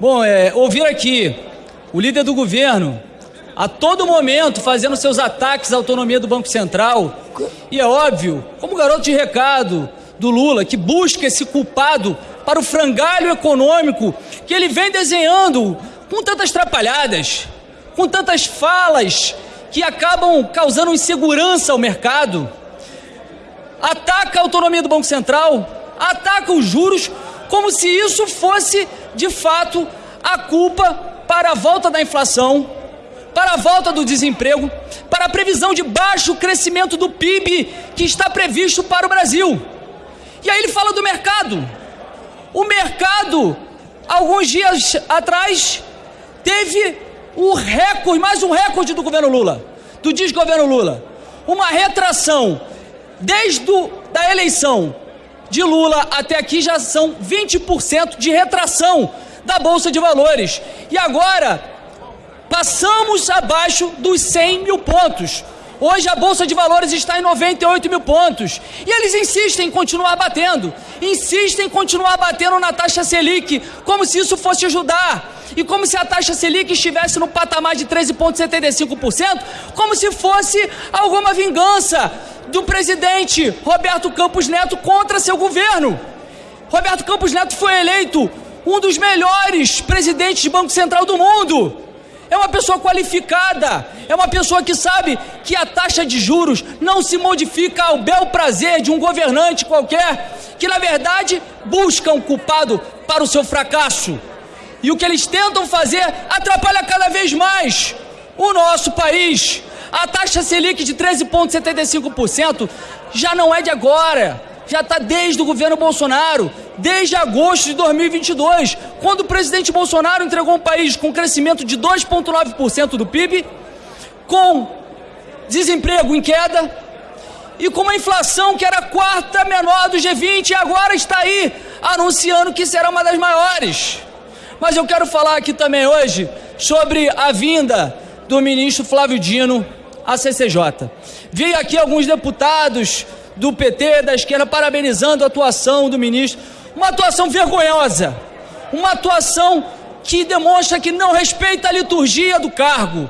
Bom, é, ouvir aqui o líder do governo a todo momento fazendo seus ataques à autonomia do Banco Central. E é óbvio, como garoto de recado do Lula, que busca esse culpado para o frangalho econômico que ele vem desenhando com tantas trapalhadas, com tantas falas que acabam causando insegurança ao mercado. Ataca a autonomia do Banco Central, ataca os juros, como se isso fosse, de fato, a culpa para a volta da inflação, para a volta do desemprego, para a previsão de baixo crescimento do PIB que está previsto para o Brasil. E aí ele fala do mercado. O mercado, alguns dias atrás, teve o recorde, mais um recorde do governo Lula, do desgoverno Lula. Uma retração desde da eleição de Lula até aqui já são 20% de retração da Bolsa de Valores. E agora passamos abaixo dos 100 mil pontos. Hoje a Bolsa de Valores está em 98 mil pontos. E eles insistem em continuar batendo. Insistem em continuar batendo na taxa Selic, como se isso fosse ajudar e como se a taxa Selic estivesse no patamar de 13,75%, como se fosse alguma vingança do presidente Roberto Campos Neto contra seu governo. Roberto Campos Neto foi eleito um dos melhores presidentes de Banco Central do mundo. É uma pessoa qualificada, é uma pessoa que sabe que a taxa de juros não se modifica ao bel prazer de um governante qualquer, que na verdade busca um culpado para o seu fracasso. E o que eles tentam fazer atrapalha cada vez mais o nosso país. A taxa Selic de 13,75% já não é de agora, já está desde o governo Bolsonaro, desde agosto de 2022, quando o presidente Bolsonaro entregou um país com crescimento de 2,9% do PIB, com desemprego em queda e com uma inflação que era a quarta menor do G20 e agora está aí anunciando que será uma das maiores. Mas eu quero falar aqui também hoje sobre a vinda do ministro Flávio Dino à CCJ. Vi aqui alguns deputados do PT, da esquerda, parabenizando a atuação do ministro. Uma atuação vergonhosa, uma atuação que demonstra que não respeita a liturgia do cargo.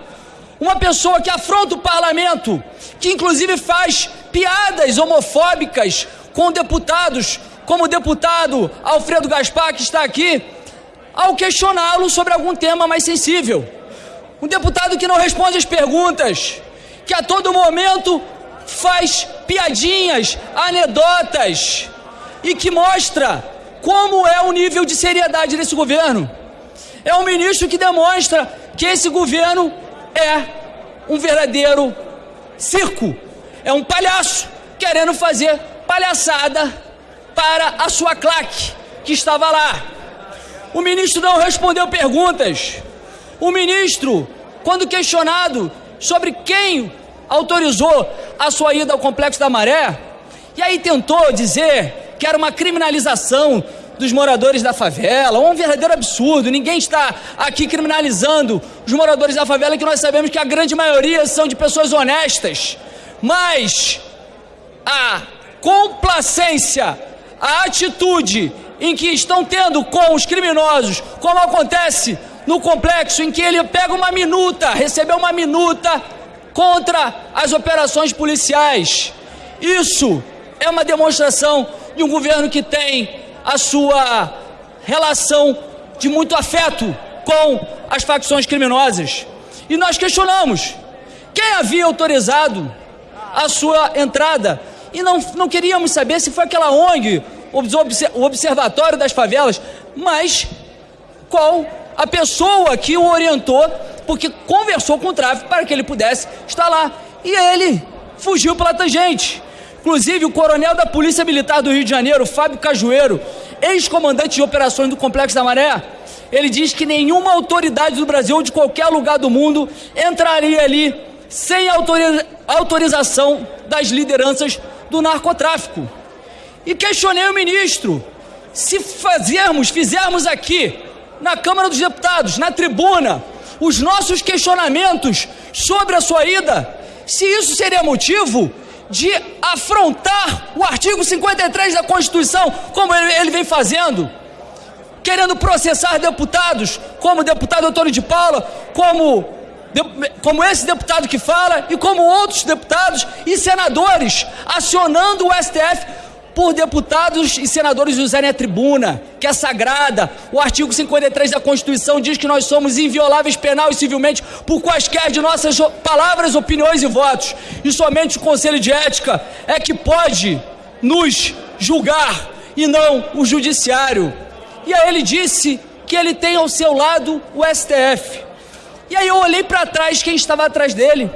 Uma pessoa que afronta o parlamento, que inclusive faz piadas homofóbicas com deputados, como o deputado Alfredo Gaspar, que está aqui, ao questioná-lo sobre algum tema mais sensível. Um deputado que não responde as perguntas, que a todo momento faz piadinhas, anedotas e que mostra como é o nível de seriedade desse governo. É um ministro que demonstra que esse governo é um verdadeiro circo, é um palhaço querendo fazer palhaçada para a sua claque que estava lá. O ministro não respondeu perguntas. O ministro, quando questionado sobre quem autorizou a sua ida ao Complexo da Maré, e aí tentou dizer que era uma criminalização dos moradores da favela, um verdadeiro absurdo. Ninguém está aqui criminalizando os moradores da favela, que nós sabemos que a grande maioria são de pessoas honestas. Mas a complacência, a atitude em que estão tendo com os criminosos, como acontece no complexo em que ele pega uma minuta, recebeu uma minuta contra as operações policiais. Isso é uma demonstração de um governo que tem a sua relação de muito afeto com as facções criminosas. E nós questionamos quem havia autorizado a sua entrada e não, não queríamos saber se foi aquela ONG o Observatório das Favelas, mas qual a pessoa que o orientou, porque conversou com o tráfico para que ele pudesse estar lá. E ele fugiu pela tangente. Inclusive, o coronel da Polícia Militar do Rio de Janeiro, Fábio Cajueiro, ex-comandante de operações do Complexo da Maré, ele diz que nenhuma autoridade do Brasil ou de qualquer lugar do mundo entraria ali sem autorização das lideranças do narcotráfico. E questionei o ministro: se fazermos, fizermos aqui, na Câmara dos Deputados, na tribuna, os nossos questionamentos sobre a sua ida, se isso seria motivo de afrontar o artigo 53 da Constituição, como ele, ele vem fazendo. querendo processar deputados, como o deputado Antônio de Paula, como, como esse deputado que fala, e como outros deputados e senadores, acionando o STF por deputados e senadores usarem a tribuna, que é sagrada. O artigo 53 da Constituição diz que nós somos invioláveis penal e civilmente por quaisquer de nossas palavras, opiniões e votos. E somente o Conselho de Ética é que pode nos julgar e não o Judiciário. E aí ele disse que ele tem ao seu lado o STF. E aí eu olhei para trás quem estava atrás dele.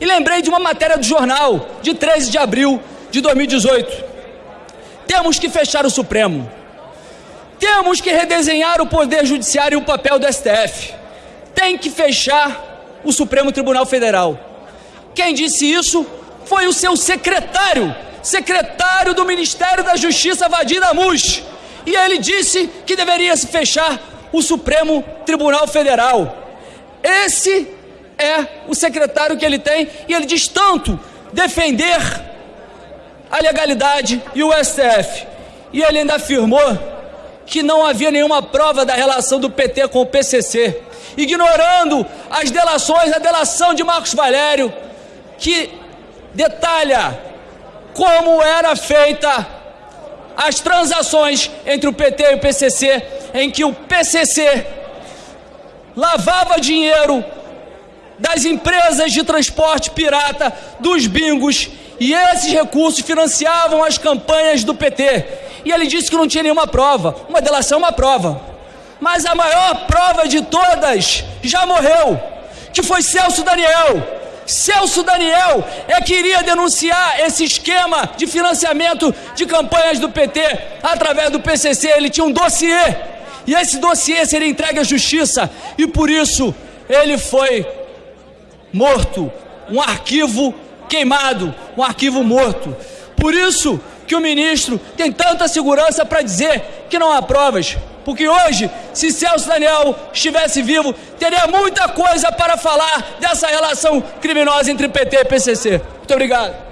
E lembrei de uma matéria do jornal de 13 de abril de 2018 temos que fechar o Supremo. Temos que redesenhar o Poder Judiciário e o papel do STF. Tem que fechar o Supremo Tribunal Federal. Quem disse isso foi o seu secretário, secretário do Ministério da Justiça, Vadir Amus. E ele disse que deveria se fechar o Supremo Tribunal Federal. Esse é o secretário que ele tem e ele diz tanto defender a legalidade e o STF. E ele ainda afirmou que não havia nenhuma prova da relação do PT com o PCC, ignorando as delações, a delação de Marcos Valério, que detalha como era feita as transações entre o PT e o PCC, em que o PCC lavava dinheiro das empresas de transporte pirata, dos bingos e esses recursos financiavam as campanhas do PT. E ele disse que não tinha nenhuma prova. Uma delação é uma prova. Mas a maior prova de todas já morreu, que foi Celso Daniel. Celso Daniel é que iria denunciar esse esquema de financiamento de campanhas do PT através do PCC. Ele tinha um dossiê e esse dossiê seria entregue à justiça e por isso ele foi morto. Um arquivo queimado, um arquivo morto. Por isso que o ministro tem tanta segurança para dizer que não há provas. Porque hoje, se Celso Daniel estivesse vivo, teria muita coisa para falar dessa relação criminosa entre PT e PCC. Muito obrigado.